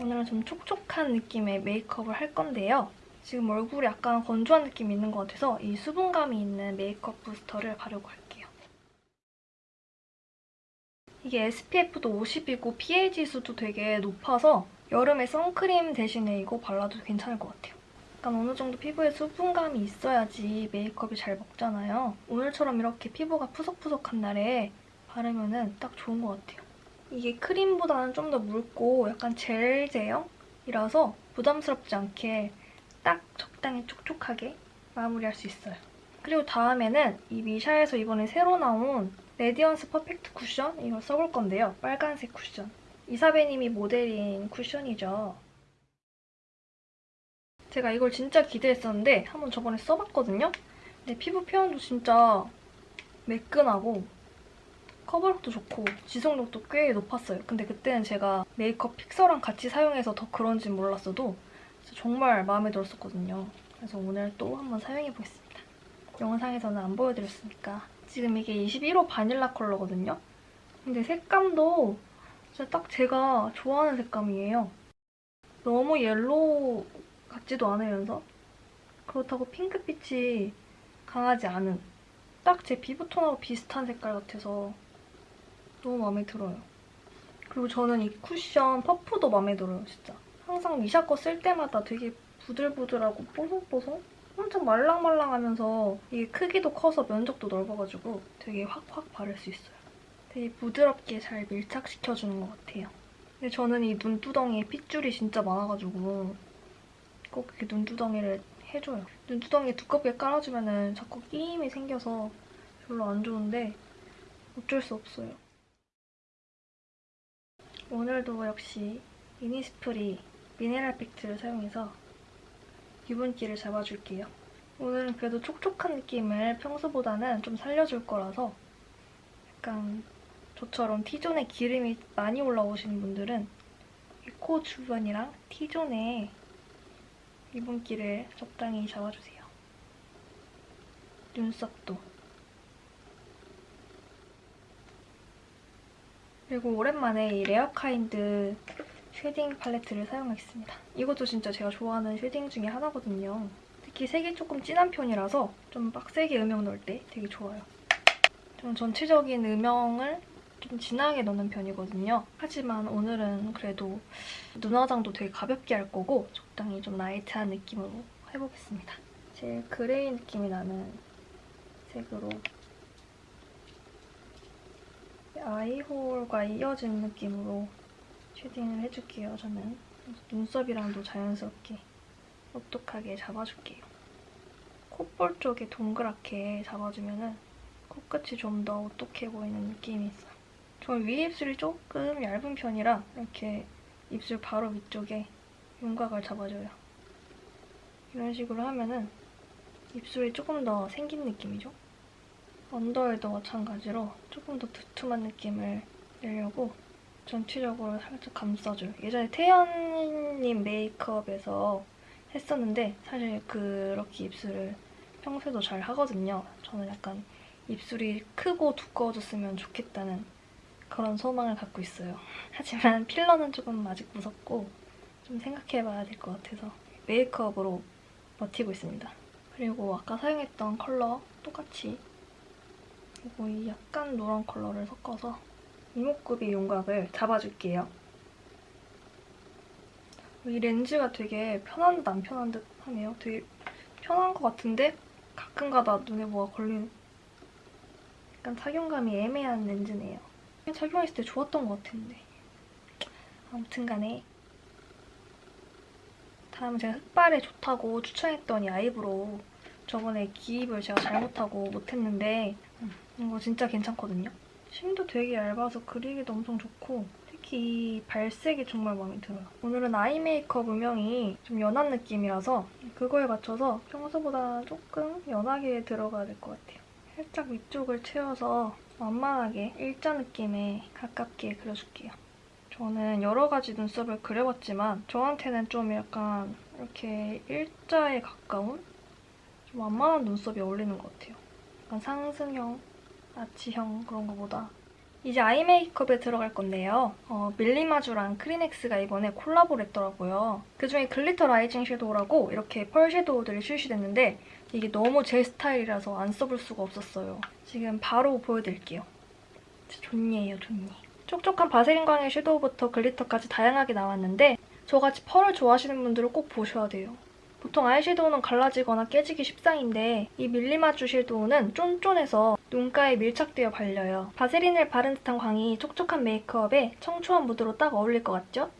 오늘은 좀 촉촉한 느낌의 메이크업을 할 건데요. 지금 얼굴이 약간 건조한 느낌이 있는 것 같아서 이 수분감이 있는 메이크업 부스터를 바르고 할게요. 이게 SPF도 50이고 PA 지수도 되게 높아서 여름에 선크림 대신에 이거 발라도 괜찮을 것 같아요. 약간 어느 정도 피부에 수분감이 있어야지 메이크업이 잘 먹잖아요. 오늘처럼 이렇게 피부가 푸석푸석한 날에 바르면 딱 좋은 것 같아요. 이게 크림보다는 좀 더 묽고 약간 젤 제형이라서 부담스럽지 않게 딱 적당히 촉촉하게 마무리할 수 있어요. 그리고 다음에는 이 미샤에서 이번에 새로 나온 Radiance Perfect 쿠션 이걸 써볼 건데요. 빨간색 쿠션. 이사배님이 모델인 쿠션이죠. 제가 이걸 진짜 기대했었는데 한번 저번에 써봤거든요. 근데 피부 표현도 진짜 매끈하고 커버력도 좋고 지속력도 꽤 높았어요. 근데 그때는 제가 메이크업 fixer랑 같이 사용해서 더 그런지 몰랐어도 정말 마음에 들었었거든요. 그래서 오늘 또 한번 사용해보겠습니다. 영상에서는 안 보여드렸으니까. 지금 이게 21호 바닐라 컬러거든요. 근데 색감도 진짜 딱 제가 좋아하는 색감이에요. 너무 yellow 같지도 않으면서 그렇다고 핑크빛이 강하지 않은 딱 제 피부 톤하고 비슷한 색깔 같아서 너무 마음에 들어요. 그리고 저는 이 쿠션 퍼프도 마음에 들어요, 진짜. 항상 미샤 거 쓸 때마다 되게 부들부들하고 뽀송뽀송? 엄청 말랑말랑하면서 이게 크기도 커서 면적도 넓어가지고 되게 확확 바를 수 있어요. 되게 부드럽게 잘 밀착시켜주는 것 같아요. 근데 저는 이 눈두덩이에 핏줄이 진짜 많아가지고 꼭 이렇게 눈두덩이를 해줘요. 눈두덩이 두껍게 깔아주면 자꾸 끼임이 생겨서 별로 안 좋은데 어쩔 수 없어요. 오늘도 역시 이니스프리 미네랄 팩트를 사용해서 유분기를 잡아줄게요. 오늘은 그래도 촉촉한 느낌을 평소보다는 좀 살려줄 거라서 약간 저처럼 T존에 기름이 많이 올라오시는 분들은 코 주변이랑 T존에 유분기를 적당히 잡아주세요. 눈썹도. 그리고 오랜만에 이 레어카인드 shading 팔레트를 사용하겠습니다. 이것도 진짜 제가 좋아하는 shading 중에 하나거든요. 특히 색이 조금 진한 편이라서 좀 빡세게 음영 넣을 때 되게 좋아요. 좀 전체적인 음영을 좀 진하게 넣는 편이거든요. 하지만 오늘은 그래도 눈화장도 되게 가볍게 할 거고 적당히 좀 light한 느낌으로 해보겠습니다. 제일 gray 느낌이 나는 색으로 eye hole과 이어진 느낌으로 shading을 해줄게요, 저는. 눈썹이랑도 자연스럽게 똑똑하게 잡아줄게요. 콧볼 쪽에 동그랗게 잡아주면 코끝이 좀 더 오똑해 보이는 느낌이 있어요. 저는 위 입술이 조금 얇은 편이라 이렇게 입술 바로 위쪽에 윤곽을 잡아줘요. 이런 식으로 하면은 입술이 조금 더 생긴 느낌이죠? 언더에도 마찬가지로 조금 더 두툼한 느낌을 내려고 전체적으로 살짝 감싸줘요. 예전에 태연님 메이크업에서 했었는데 사실 그렇게 입술을 평소에도 잘 하거든요. 저는 약간 입술이 크고 두꺼워졌으면 좋겠다는 그런 소망을 갖고 있어요. 하지만 필러는 조금 아직 무섭고 좀 생각해봐야 될 것 같아서 메이크업으로 버티고 있습니다. 그리고 아까 사용했던 컬러 똑같이 그리고 이 약간 노란 컬러를 섞어서 이목구비 윤곽을 잡아줄게요. 이 렌즈가 되게 편한 듯 안 편한 듯 하네요. 되게 편한 것 같은데 가끔가다 눈에 뭐가 걸리는 약간 착용감이 애매한 렌즈네요. 착용했을 때 좋았던 것 같은데 아무튼 간에 다음은 제가 흑발에 좋다고 추천했던 이 eyebrow 저번에 기입을 제가 잘못하고 못했는데 음, 이거 진짜 괜찮거든요. 심도 되게 얇아서 그리기도 엄청 좋고 특히 이 발색이 정말 마음에 들어요. 오늘은 eye 메이크업 음영이 좀 연한 느낌이라서 그거에 맞춰서 평소보다 조금 연하게 들어가야 될 것 같아요. 살짝 위쪽을 채워서 완만하게 일자 느낌에 가깝게 그려줄게요. 저는 여러 가지 눈썹을 그려봤지만 저한테는 좀 약간 이렇게 일자에 가까운 좀 완만한 눈썹이 어울리는 것 같아요. 약간 상승형, 아치형 그런 거보다 이제 eye 메이크업에 들어갈 건데요. 어, 밀리마주랑 크리넥스가 이번에 콜라보를 했더라고요. 그중에 glitter rising shadow라고 이렇게 펄 shadow들이 출시됐는데 이게 너무 제 스타일이라서 안 써볼 수가 없었어요. 지금 바로 보여드릴게요. 좋니에요, 좋니. 촉촉한 바세린 광의 shadow부터 glitter까지 다양하게 나왔는데 저같이 펄을 좋아하시는 분들은 꼭 보셔야 돼요. 보통 아이섀도우는 갈라지거나 깨지기 십상인데 이 밀리마주 shadow는 쫀쫀해서 눈가에 밀착되어 발려요. 바세린을 바른 듯한 광이 촉촉한 메이크업에 청초한 무드로 딱 어울릴 것 같죠?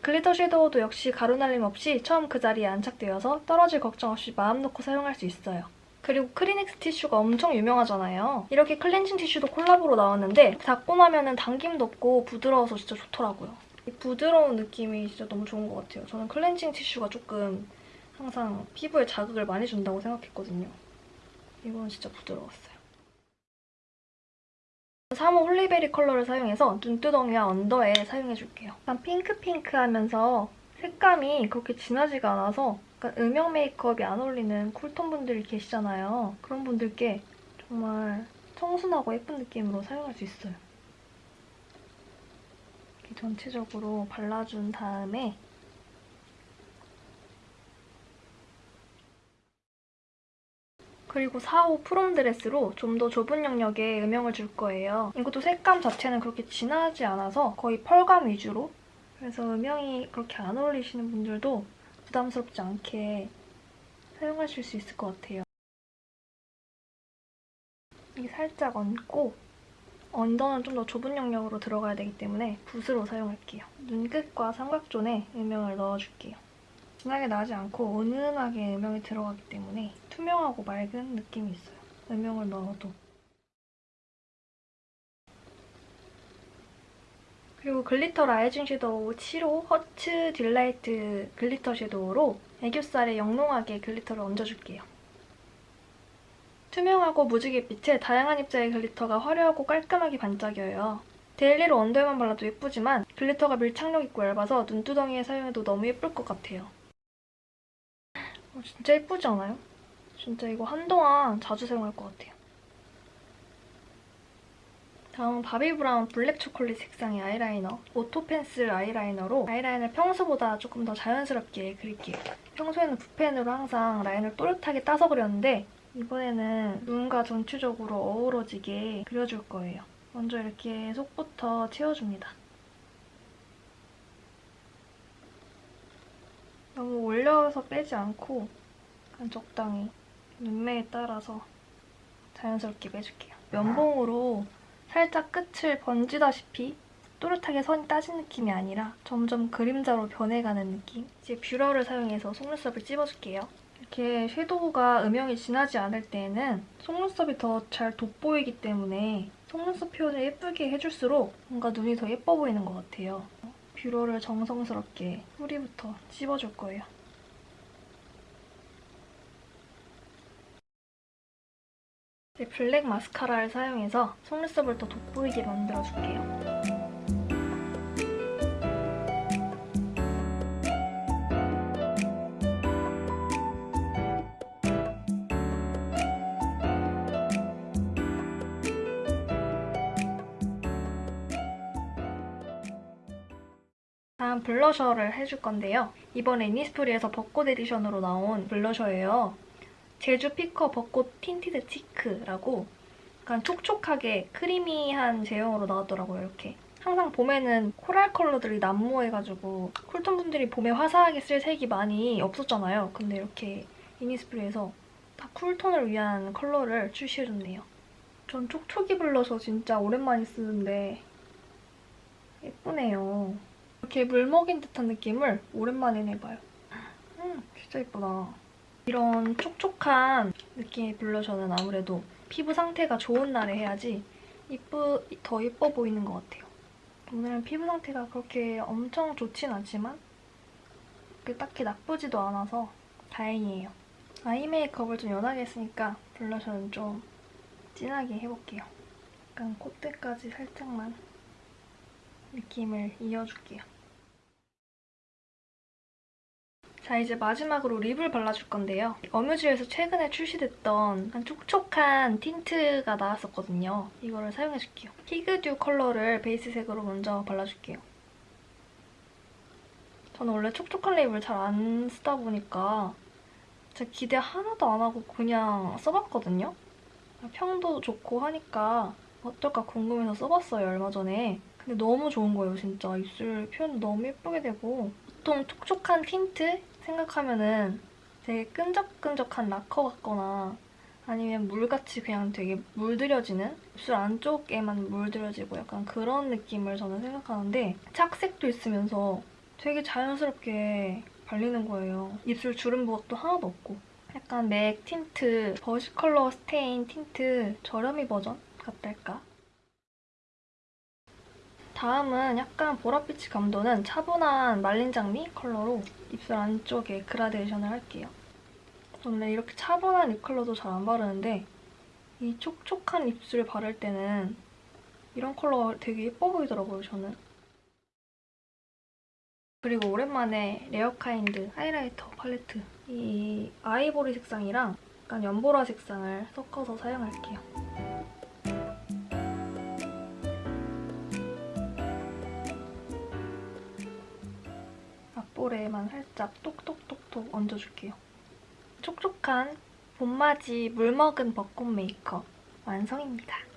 glitter shadow도 역시 가루날림 없이 처음 그 자리에 안착되어서 떨어질 걱정 없이 마음 놓고 사용할 수 있어요. 그리고 크리넥스 티슈가 엄청 유명하잖아요. 이렇게 클렌징 티슈도 콜라보로 나왔는데 닦고 나면 당김도 없고 부드러워서 진짜 좋더라고요. 이 부드러운 느낌이 진짜 너무 좋은 것 같아요. 저는 클렌징 티슈가 조금 항상 피부에 자극을 많이 준다고 생각했거든요. 이건 진짜 부드러웠어요. 3호 Holly Berry 컬러를 사용해서 눈두덩이와 under에 사용해줄게요. 약간 핑크핑크하면서 색감이 그렇게 진하지가 않아서 약간 음영 메이크업이 안 어울리는 cool tone 분들이 계시잖아요. 그런 분들께 정말 청순하고 예쁜 느낌으로 사용할 수 있어요. 전체적으로 발라준 다음에 그리고 4호 프롬 드레스로 좀 더 좁은 영역에 음영을 줄 거예요. 이것도 색감 자체는 그렇게 진하지 않아서 거의 펄감 위주로 그래서 음영이 그렇게 안 어울리시는 분들도 부담스럽지 않게 사용하실 수 있을 것 같아요. 이게 살짝 얹고 under는 좀 더 좁은 영역으로 들어가야 되기 때문에 붓으로 사용할게요. 눈끝과 삼각zone에 음영을 넣어줄게요. 진하게 나지 않고 은은하게 음영이 들어가기 때문에 투명하고 맑은 느낌이 있어요. 음영을 넣어도. 그리고 glitter rising shadow 7호 Hearts Delight glitter shadow로 애교살에 영롱하게 glitter를 얹어줄게요. 투명하고 무지갯빛에 다양한 입자의 glitter가 화려하고 깔끔하게 반짝여요. daily로 under에만 발라도 예쁘지만 glitter가 밀착력 있고 얇아서 눈두덩이에 사용해도 너무 예쁠 것 같아요. 어, 진짜 예쁘지 않아요? 진짜 이거 한동안 자주 사용할 것 같아요. 다음은 바비브라운 블랙 초콜릿 색상의 아이라이너 auto pencil 아이라이너로 아이라인을 평소보다 조금 더 자연스럽게 그릴게요. 평소에는 붓펜으로 항상 라인을 또렷하게 따서 그렸는데 이번에는 눈과 전체적으로 어우러지게 그려줄 거예요. 먼저 이렇게 속부터 채워줍니다. 너무 올려서 빼지 않고 약간 적당히 눈매에 따라서 자연스럽게 빼줄게요. 면봉으로 살짝 끝을 번지다시피 또렷하게 선이 따진 느낌이 아니라 점점 그림자로 변해가는 느낌. 이제 뷰러를 사용해서 속눈썹을 찝어줄게요. 이렇게 섀도우가 음영이 진하지 않을 때에는 속눈썹이 더 잘 돋보이기 때문에 속눈썹 표현을 예쁘게 해줄수록 뭔가 눈이 더 예뻐 보이는 것 같아요. 뷰러를 정성스럽게 뿌리부터 찝어줄 거예요. 블랙 마스카라를 사용해서 속눈썹을 더 돋보이게 만들어줄게요. 블러셔를 해줄 건데요. 이번에 이니스프리에서 벚꽃 에디션으로 나온 블러셔예요. 제주 피커 벚꽃 tinted cheek라고 약간 촉촉하게 creamy한 제형으로 나왔더라고요, 이렇게. 항상 봄에는 코랄 컬러들이 난무해가지고 쿨톤 분들이 봄에 화사하게 쓸 색이 많이 없었잖아요. 근데 이렇게 이니스프리에서 다 쿨톤을 위한 컬러를 출시해줬네요. 전 촉촉이 블러셔 진짜 오랜만에 쓰는데 예쁘네요. 이렇게 물 먹인 듯한 느낌을 오랜만에 내봐요. 음, 진짜 예쁘다. 이런 촉촉한 느낌의 블러셔는 아무래도 피부 상태가 좋은 날에 해야지 이쁘, 더 예뻐 보이는 것 같아요. 오늘은 피부 상태가 그렇게 엄청 좋진 않지만 딱히 나쁘지도 않아서 다행이에요. 아이 메이크업을 좀 연하게 했으니까 블러셔는 좀 진하게 해볼게요. 약간 콧대까지 살짝만 느낌을 이어줄게요. 자 이제 마지막으로 립을 발라줄 건데요. 어뮤즈에서 최근에 출시됐던 약간 촉촉한 틴트가 나왔었거든요. 이거를 사용해줄게요. 피그듀 컬러를 베이스색으로 먼저 발라줄게요. 저는 원래 촉촉한 립을 잘 안 쓰다 보니까 제가 기대 하나도 안 하고 그냥 써봤거든요. 평도 좋고 하니까 어떨까 궁금해서 써봤어요, 얼마 전에. 근데 너무 좋은 거예요, 진짜. 입술 표현 너무 예쁘게 되고. 보통 촉촉한 틴트 생각하면은 되게 끈적끈적한 라커 같거나 아니면 물같이 그냥 되게 물들여지는 입술 안쪽에만 물들여지고 약간 그런 느낌을 저는 생각하는데 착색도 있으면서 되게 자연스럽게 발리는 거예요. 입술 주름 부각도 하나도 없고 약간 맥 틴트, Versicolour Stain 틴트 저렴이 버전 같달까? 다음은 약간 보랏빛이 감도는 차분한 말린 장미 컬러로 입술 안쪽에 그라데이션을 할게요. 원래 이렇게 차분한 립 컬러도 잘 안 바르는데 이 촉촉한 입술 바를 때는 이런 컬러가 되게 예뻐 보이더라고요, 저는. 그리고 오랜만에 레어카인드 하이라이터 팔레트 이 아이보리 색상이랑 약간 연보라 색상을 섞어서 사용할게요. 앞볼에만 살짝 똑똑똑똑 얹어줄게요. 촉촉한 봄맞이 물먹은 벚꽃 메이크업 완성입니다.